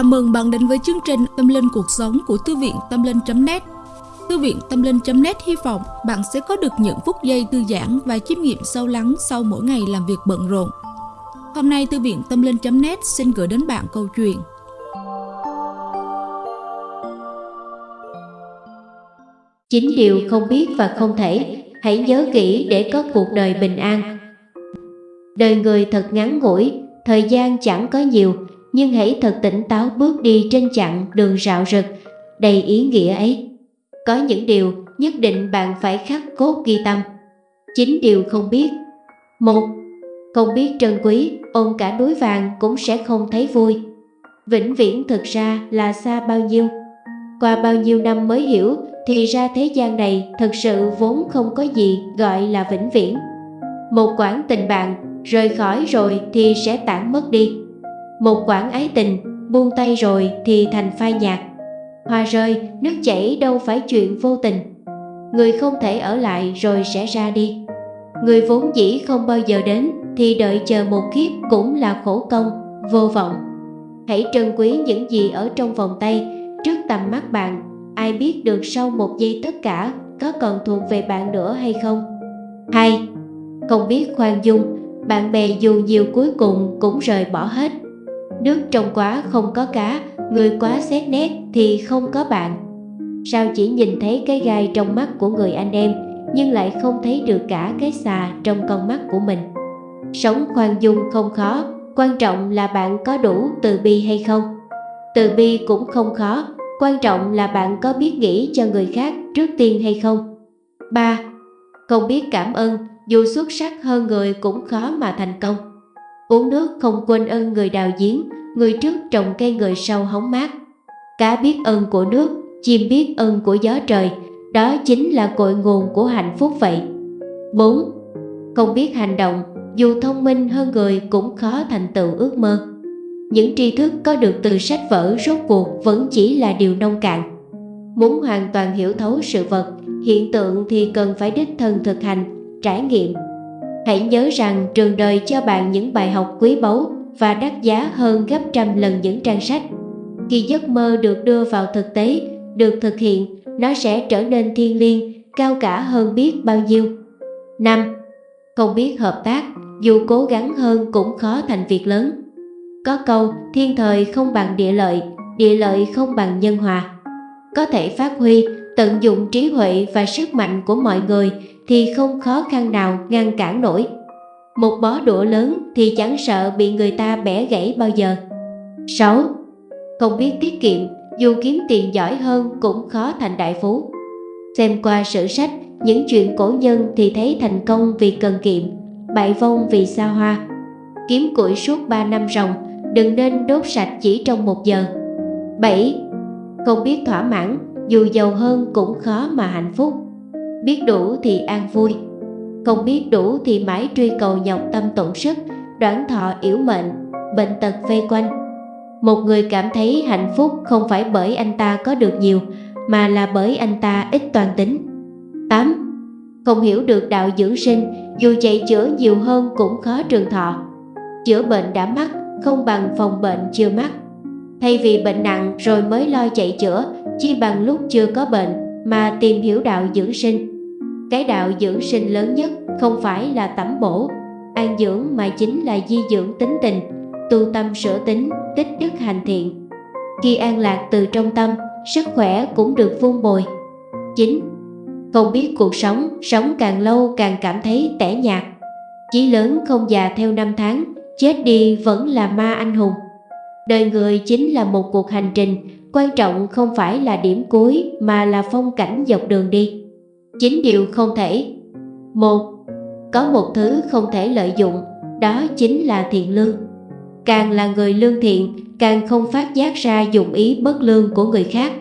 Chào mừng bạn đến với chương trình Tâm Linh Cuộc Sống của Thư viện Tâm Linh.net Thư viện Tâm Linh.net hy vọng bạn sẽ có được những phút giây thư giãn và chiêm nghiệm sâu lắng sau mỗi ngày làm việc bận rộn. Hôm nay Thư viện Tâm Linh.net xin gửi đến bạn câu chuyện Chính điều không biết và không thể, hãy nhớ kỹ để có cuộc đời bình an. Đời người thật ngắn ngủi, thời gian chẳng có nhiều, nhưng hãy thật tỉnh táo bước đi trên chặng đường rạo rực, đầy ý nghĩa ấy. Có những điều nhất định bạn phải khắc cốt ghi tâm. Chính điều không biết. Một, không biết trân quý, ôm cả núi vàng cũng sẽ không thấy vui. Vĩnh viễn thực ra là xa bao nhiêu. Qua bao nhiêu năm mới hiểu thì ra thế gian này thật sự vốn không có gì gọi là vĩnh viễn. Một quãng tình bạn rời khỏi rồi thì sẽ tản mất đi. Một quãng ái tình buông tay rồi thì thành phai nhạt. Hoa rơi, nước chảy đâu phải chuyện vô tình. Người không thể ở lại rồi sẽ ra đi. Người vốn dĩ không bao giờ đến thì đợi chờ một kiếp cũng là khổ công, vô vọng. Hãy trân quý những gì ở trong vòng tay trước tầm mắt bạn. Ai biết được sau một giây tất cả có còn thuộc về bạn nữa hay không? hai Không biết khoan dung, bạn bè dù nhiều cuối cùng cũng rời bỏ hết. Nước trong quá không có cá, người quá xét nét thì không có bạn. Sao chỉ nhìn thấy cái gai trong mắt của người anh em, nhưng lại không thấy được cả cái xà trong con mắt của mình. Sống khoan dung không khó, quan trọng là bạn có đủ từ bi hay không. Từ bi cũng không khó, quan trọng là bạn có biết nghĩ cho người khác trước tiên hay không. 3. Không biết cảm ơn, dù xuất sắc hơn người cũng khó mà thành công. Uống nước không quên ơn người đào giếng, người trước trồng cây người sau hóng mát. Cá biết ơn của nước, chim biết ơn của gió trời, đó chính là cội nguồn của hạnh phúc vậy. 4. Không biết hành động, dù thông minh hơn người cũng khó thành tựu ước mơ. Những tri thức có được từ sách vở rốt cuộc vẫn chỉ là điều nông cạn. Muốn hoàn toàn hiểu thấu sự vật, hiện tượng thì cần phải đích thân thực hành, trải nghiệm. Hãy nhớ rằng trường đời cho bạn những bài học quý báu và đắt giá hơn gấp trăm lần những trang sách. Khi giấc mơ được đưa vào thực tế, được thực hiện, nó sẽ trở nên thiên liêng, cao cả hơn biết bao nhiêu. 5. Không biết hợp tác, dù cố gắng hơn cũng khó thành việc lớn. Có câu thiên thời không bằng địa lợi, địa lợi không bằng nhân hòa. Có thể phát huy, tận dụng trí huệ và sức mạnh của mọi người thì không khó khăn nào ngăn cản nổi. Một bó đũa lớn thì chẳng sợ bị người ta bẻ gãy bao giờ. 6. Không biết tiết kiệm, dù kiếm tiền giỏi hơn cũng khó thành đại phú. Xem qua sử sách, những chuyện cổ nhân thì thấy thành công vì cần kiệm, bại vong vì xa hoa. Kiếm củi suốt 3 năm ròng, đừng nên đốt sạch chỉ trong một giờ. 7. Không biết thỏa mãn, dù giàu hơn cũng khó mà hạnh phúc. Biết đủ thì an vui, không biết đủ thì mãi truy cầu nhọc tâm tổn sức, đoán thọ yếu mệnh, bệnh tật vây quanh. Một người cảm thấy hạnh phúc không phải bởi anh ta có được nhiều, mà là bởi anh ta ít toàn tính. 8. Không hiểu được đạo dưỡng sinh, dù chạy chữa nhiều hơn cũng khó trường thọ. Chữa bệnh đã mắc, không bằng phòng bệnh chưa mắc. Thay vì bệnh nặng rồi mới lo chạy chữa, chi bằng lúc chưa có bệnh mà tìm hiểu đạo dưỡng sinh. Cái đạo dưỡng sinh lớn nhất không phải là tẩm bổ, an dưỡng mà chính là di dưỡng tính tình, tu tâm sửa tính, tích đức hành thiện. Khi an lạc từ trong tâm, sức khỏe cũng được vun bồi. 9. Không biết cuộc sống, sống càng lâu càng cảm thấy tẻ nhạt. Chí lớn không già theo năm tháng, chết đi vẫn là ma anh hùng. Đời người chính là một cuộc hành trình, quan trọng không phải là điểm cuối mà là phong cảnh dọc đường đi. Chính điều không thể. Một, có một thứ không thể lợi dụng, đó chính là thiện lương. Càng là người lương thiện, càng không phát giác ra dụng ý bất lương của người khác.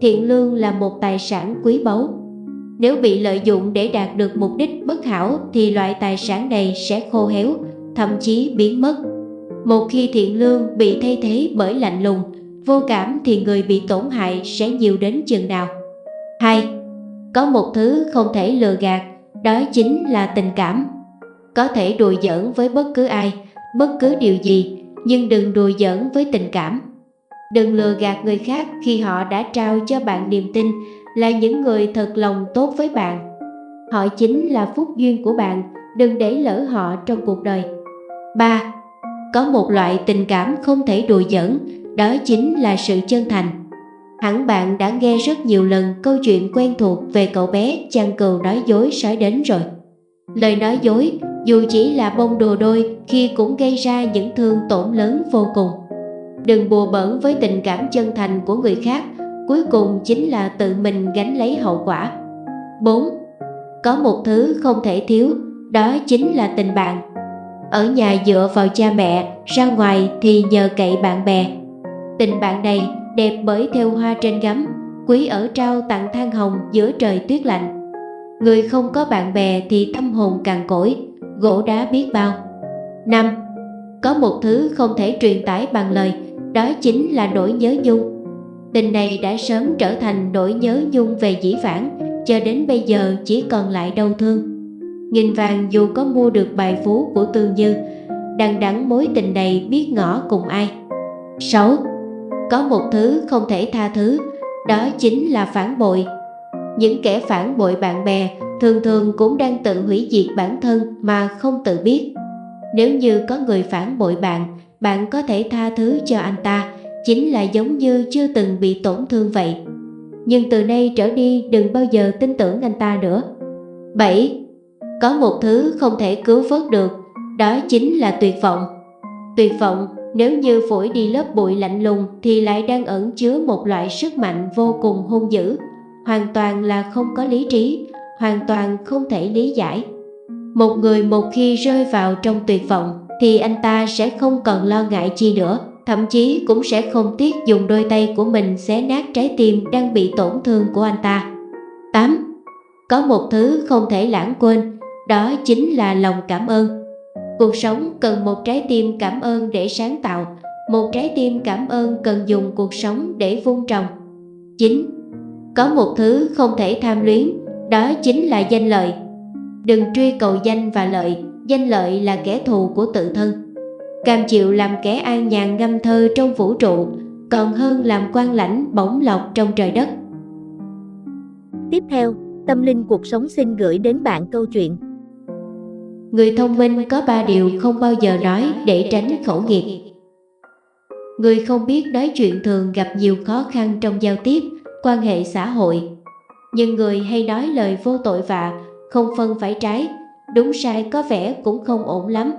Thiện lương là một tài sản quý báu. Nếu bị lợi dụng để đạt được mục đích bất hảo thì loại tài sản này sẽ khô héo, thậm chí biến mất. Một khi thiện lương bị thay thế bởi lạnh lùng, vô cảm thì người bị tổn hại sẽ nhiều đến chừng nào. 2. Có một thứ không thể lừa gạt, đó chính là tình cảm. Có thể đùa giỡn với bất cứ ai, bất cứ điều gì, nhưng đừng đùa giỡn với tình cảm. Đừng lừa gạt người khác khi họ đã trao cho bạn niềm tin là những người thật lòng tốt với bạn. Họ chính là phúc duyên của bạn, đừng để lỡ họ trong cuộc đời. 3. Có một loại tình cảm không thể đùa giỡn, đó chính là sự chân thành. Hẳn bạn đã nghe rất nhiều lần câu chuyện quen thuộc về cậu bé chăn cừu nói dối sói đến rồi. Lời nói dối, dù chỉ là bông đồ đôi khi cũng gây ra những thương tổn lớn vô cùng. Đừng bùa bẩn với tình cảm chân thành của người khác, cuối cùng chính là tự mình gánh lấy hậu quả. 4. Có một thứ không thể thiếu, đó chính là tình bạn. Ở nhà dựa vào cha mẹ, ra ngoài thì nhờ cậy bạn bè. Tình bạn này đẹp bởi theo hoa trên gấm, quý ở trao tặng than hồng giữa trời tuyết lạnh. Người không có bạn bè thì tâm hồn càng cỗi, gỗ đá biết bao. 5. Có một thứ không thể truyền tải bằng lời, đó chính là nỗi nhớ nhung. Tình này đã sớm trở thành nỗi nhớ nhung về dĩ vãng, cho đến bây giờ chỉ còn lại đau thương. Nghìn vàng dù có mua được bài phú của Tương Như, đằng đẵng mối tình này biết ngỏ cùng ai. 6. Có một thứ không thể tha thứ, đó chính là phản bội. Những kẻ phản bội bạn bè thường thường cũng đang tự hủy diệt bản thân mà không tự biết. Nếu như có người phản bội bạn, bạn có thể tha thứ cho anh ta, chính là giống như chưa từng bị tổn thương vậy. Nhưng từ nay trở đi đừng bao giờ tin tưởng anh ta nữa. 7. Có một thứ không thể cứu vớt được, đó chính là tuyệt vọng. Tuyệt vọng nếu như phổi đi lớp bụi lạnh lùng thì lại đang ẩn chứa một loại sức mạnh vô cùng hung dữ, hoàn toàn là không có lý trí, hoàn toàn không thể lý giải. Một người một khi rơi vào trong tuyệt vọng thì anh ta sẽ không còn lo ngại chi nữa, thậm chí cũng sẽ không tiếc dùng đôi tay của mình xé nát trái tim đang bị tổn thương của anh ta. 8. Có một thứ không thể lãng quên, đó chính là lòng cảm ơn. Cuộc sống cần một trái tim cảm ơn để sáng tạo, một trái tim cảm ơn cần dùng cuộc sống để vun trồng. 9. Có một thứ không thể tham luyến, đó chính là danh lợi. Đừng truy cầu danh và lợi, danh lợi là kẻ thù của tự thân. Cam chịu làm kẻ an nhàn ngâm thơ trong vũ trụ, còn hơn làm quan lãnh bổng lộc trong trời đất. Tiếp theo, Tâm Linh Cuộc Sống xin gửi đến bạn câu chuyện Người thông minh có ba điều không bao giờ nói để tránh khẩu nghiệp. Người không biết nói chuyện thường gặp nhiều khó khăn trong giao tiếp, quan hệ xã hội. Nhưng người hay nói lời vô tội vạ, không phân phải trái, đúng sai có vẻ cũng không ổn lắm.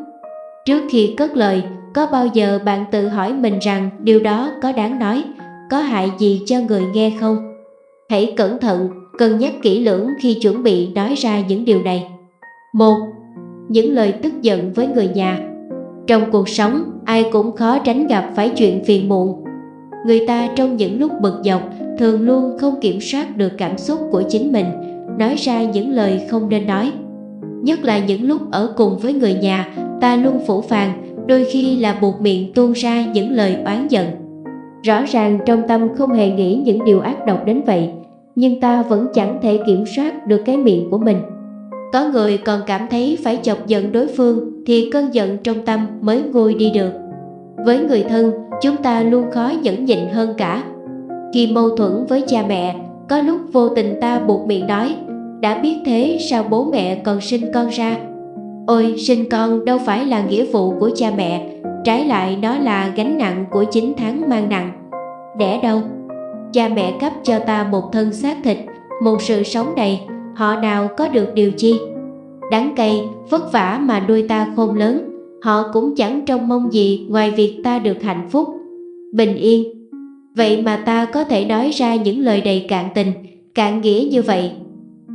Trước khi cất lời, có bao giờ bạn tự hỏi mình rằng điều đó có đáng nói, có hại gì cho người nghe không? Hãy cẩn thận, cân nhắc kỹ lưỡng khi chuẩn bị nói ra những điều này. 1 những lời tức giận với người nhà. Trong cuộc sống, ai cũng khó tránh gặp phải chuyện phiền muộn. Người ta trong những lúc bực dọc thường luôn không kiểm soát được cảm xúc của chính mình, nói ra những lời không nên nói. Nhất là những lúc ở cùng với người nhà, ta luôn phủ phàng, đôi khi là buộc miệng tuôn ra những lời oán giận. Rõ ràng trong tâm không hề nghĩ những điều ác độc đến vậy, nhưng ta vẫn chẳng thể kiểm soát được cái miệng của mình. Có người còn cảm thấy phải chọc giận đối phương thì cơn giận trong tâm mới nguôi đi được. Với người thân, chúng ta luôn khó nhẫn nhịn hơn cả. Khi mâu thuẫn với cha mẹ, có lúc vô tình ta buộc miệng nói, đã biết thế sao bố mẹ còn sinh con ra? Ôi, sinh con đâu phải là nghĩa vụ của cha mẹ, trái lại nó là gánh nặng của 9 tháng mang nặng. Đẻ đâu? Cha mẹ cấp cho ta một thân xác thịt, một sự sống đầy, họ nào có được điều chi? Đáng cay vất vả mà nuôi ta khôn lớn. Họ cũng chẳng trông mong gì ngoài việc ta được hạnh phúc. Bình yên. Vậy mà ta có thể nói ra những lời đầy cạn tình, cạn nghĩa như vậy.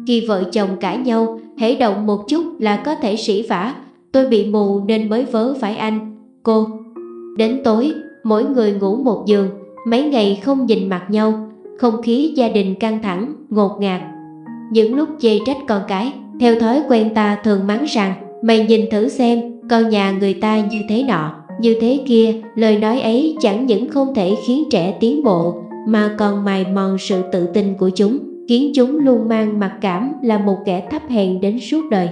Khi vợ chồng cãi nhau, hễ động một chút là có thể sỉ vả. Tôi bị mù nên mới vớ phải anh. Cô, đến tối, mỗi người ngủ một giường, mấy ngày không nhìn mặt nhau. Không khí gia đình căng thẳng, ngột ngạt những lúc chê trách con cái Theo thói quen ta thường mắng rằng Mày nhìn thử xem con nhà người ta như thế nọ Như thế kia lời nói ấy chẳng những không thể khiến trẻ tiến bộ Mà còn mài mòn sự tự tin của chúng Khiến chúng luôn mang mặc cảm là một kẻ thấp hèn đến suốt đời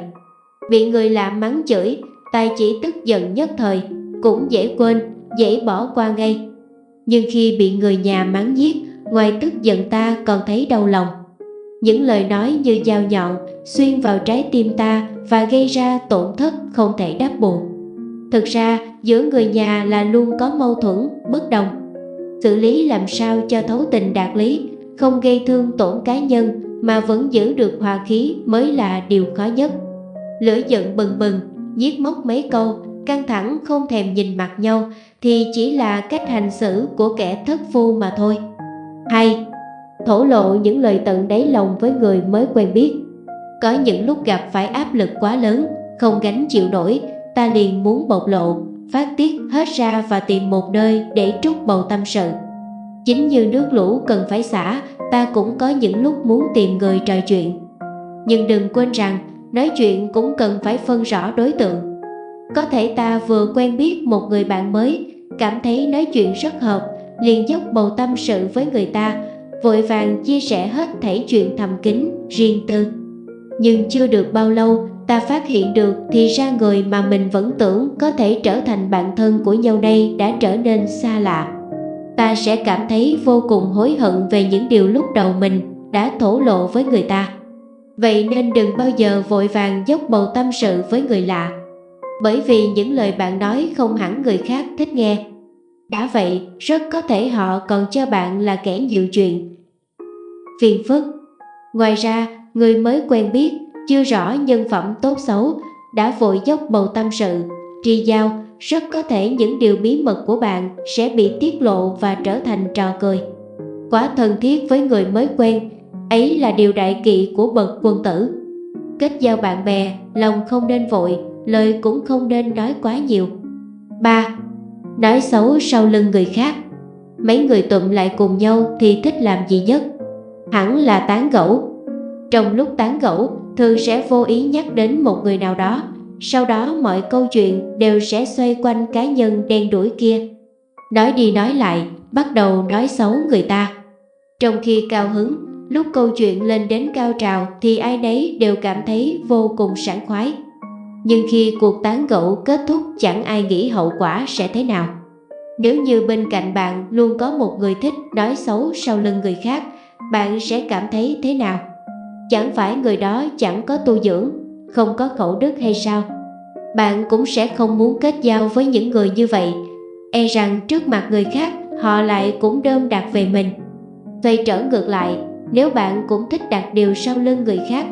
Bị người lạ mắng chửi, tài chỉ tức giận nhất thời Cũng dễ quên, dễ bỏ qua ngay Nhưng khi bị người nhà mắng giết, ngoài tức giận ta còn thấy đau lòng. Những lời nói như dao nhọn xuyên vào trái tim ta và gây ra tổn thất không thể đáp bù. Thực ra, giữa người nhà là luôn có mâu thuẫn, bất đồng. Xử lý làm sao cho thấu tình đạt lý, không gây thương tổn cá nhân mà vẫn giữ được hòa khí mới là điều khó nhất. Lửa giận bừng bừng, giết móc mấy câu, căng thẳng không thèm nhìn mặt nhau thì chỉ là cách hành xử của kẻ thất phu mà thôi. 2. Thổ lộ những lời tận đáy lòng với người mới quen biết. Có những lúc gặp phải áp lực quá lớn, không gánh chịu nổi, ta liền muốn bộc lộ, phát tiết hết ra và tìm một nơi để trút bầu tâm sự. Chính như nước lũ cần phải xả, ta cũng có những lúc muốn tìm người trò chuyện. Nhưng đừng quên rằng, nói chuyện cũng cần phải phân rõ đối tượng. Có thể ta vừa quen biết một người bạn mới, cảm thấy nói chuyện rất hợp, liền dốc bầu tâm sự với người ta, vội vàng chia sẻ hết thảy chuyện thầm kín, riêng tư. Nhưng chưa được bao lâu, ta phát hiện được thì ra người mà mình vẫn tưởng có thể trở thành bạn thân của nhau đây đã trở nên xa lạ. Ta sẽ cảm thấy vô cùng hối hận về những điều lúc đầu mình đã thổ lộ với người ta. Vậy nên đừng bao giờ vội vàng dốc bầu tâm sự với người lạ. Bởi vì những lời bạn nói không hẳn người khác thích nghe. Đã vậy, rất có thể họ còn cho bạn là kẻ nhiều chuyện. Phiền phức Ngoài ra, người mới quen biết, chưa rõ nhân phẩm tốt xấu, đã vội dốc bầu tâm sự, tri giao, rất có thể những điều bí mật của bạn sẽ bị tiết lộ và trở thành trò cười. Quá thân thiết với người mới quen, ấy là điều đại kỵ của bậc quân tử. Kết giao bạn bè, lòng không nên vội, lời cũng không nên nói quá nhiều. 3. Nói xấu sau lưng người khác. Mấy người tụm lại cùng nhau thì thích làm gì nhất? Hẳn là tán gẫu. Trong lúc tán gẫu, thường sẽ vô ý nhắc đến một người nào đó. Sau đó mọi câu chuyện đều sẽ xoay quanh cá nhân đen đuổi kia. Nói đi nói lại, bắt đầu nói xấu người ta. Trong khi cao hứng, lúc câu chuyện lên đến cao trào thì ai nấy đều cảm thấy vô cùng sảng khoái nhưng khi cuộc tán gẫu kết thúc chẳng ai nghĩ hậu quả sẽ thế nào. Nếu như bên cạnh bạn luôn có một người thích nói xấu sau lưng người khác, bạn sẽ cảm thấy thế nào? Chẳng phải người đó chẳng có tu dưỡng, không có khẩu đức hay sao? Bạn cũng sẽ không muốn kết giao với những người như vậy, e rằng trước mặt người khác họ lại cũng đơm đặt về mình. Xoay trở ngược lại, nếu bạn cũng thích đặt điều sau lưng người khác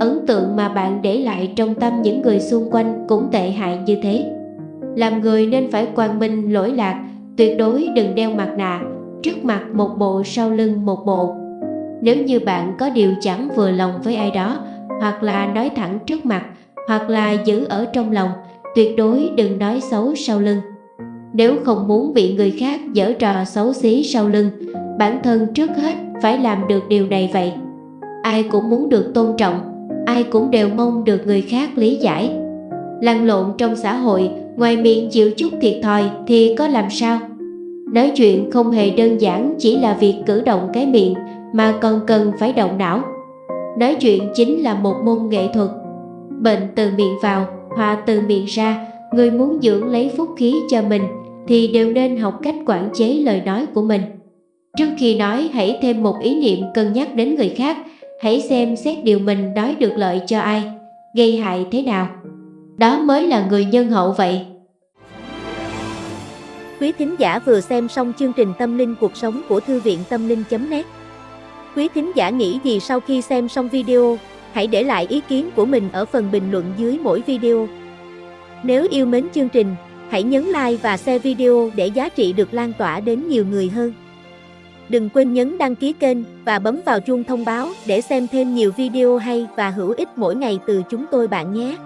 ấn tượng mà bạn để lại trong tâm những người xung quanh cũng tệ hại như thế. Làm người nên phải quang minh, lỗi lạc, tuyệt đối đừng đeo mặt nạ, trước mặt một bộ, sau lưng một bộ. Nếu như bạn có điều chẳng vừa lòng với ai đó, hoặc là nói thẳng trước mặt, hoặc là giữ ở trong lòng, tuyệt đối đừng nói xấu sau lưng. Nếu không muốn bị người khác dở trò xấu xí sau lưng, bản thân trước hết phải làm được điều này vậy. Ai cũng muốn được tôn trọng ai cũng đều mong được người khác lý giải. Lăn lộn trong xã hội, ngoài miệng chịu chút thiệt thòi thì có làm sao? Nói chuyện không hề đơn giản chỉ là việc cử động cái miệng mà còn cần phải động não. Nói chuyện chính là một môn nghệ thuật. Bệnh từ miệng vào, hòa từ miệng ra, người muốn dưỡng lấy phúc khí cho mình thì đều nên học cách quản chế lời nói của mình. Trước khi nói hãy thêm một ý niệm cân nhắc đến người khác hãy xem xét điều mình nói được lợi cho ai, gây hại thế nào. Đó mới là người nhân hậu vậy. Quý thính giả vừa xem xong chương trình Tâm linh cuộc sống của Thư viện Tâm linh.net Quý thính giả nghĩ gì sau khi xem xong video, hãy để lại ý kiến của mình ở phần bình luận dưới mỗi video. Nếu yêu mến chương trình, hãy nhấn like và share video để giá trị được lan tỏa đến nhiều người hơn. Đừng quên nhấn đăng ký kênh và bấm vào chuông thông báo để xem thêm nhiều video hay và hữu ích mỗi ngày từ chúng tôi bạn nhé.